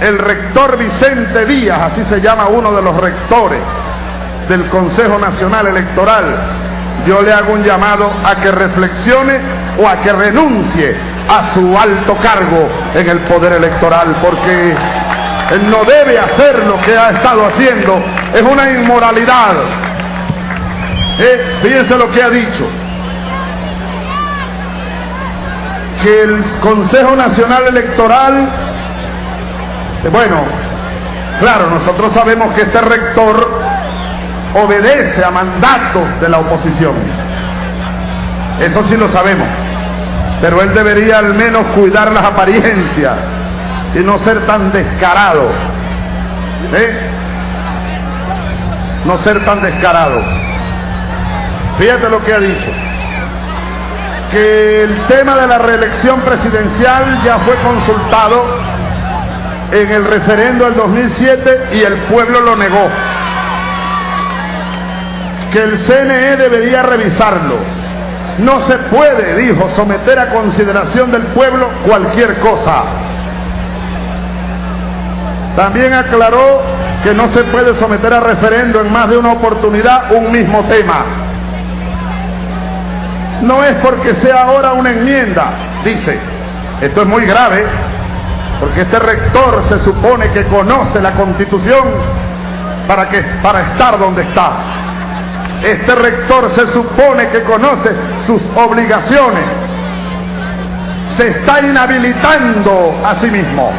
el rector Vicente Díaz, así se llama uno de los rectores del Consejo Nacional Electoral, yo le hago un llamado a que reflexione o a que renuncie a su alto cargo en el poder electoral, porque él no debe hacer lo que ha estado haciendo, es una inmoralidad. Eh, fíjense lo que ha dicho. Que el Consejo Nacional Electoral, bueno, claro, nosotros sabemos que este rector obedece a mandatos de la oposición. Eso sí lo sabemos. Pero él debería al menos cuidar las apariencias y no ser tan descarado. ¿eh? No ser tan descarado. Fíjate lo que ha dicho. Que el tema de la reelección presidencial ya fue consultado en el referendo del 2007 y el pueblo lo negó. Que el CNE debería revisarlo. No se puede, dijo, someter a consideración del pueblo cualquier cosa. También aclaró que no se puede someter a referendo en más de una oportunidad un mismo tema. No es porque sea ahora una enmienda, dice. Esto es muy grave, porque este rector se supone que conoce la constitución para, que, para estar donde está. Este rector se supone que conoce sus obligaciones. Se está inhabilitando a sí mismo.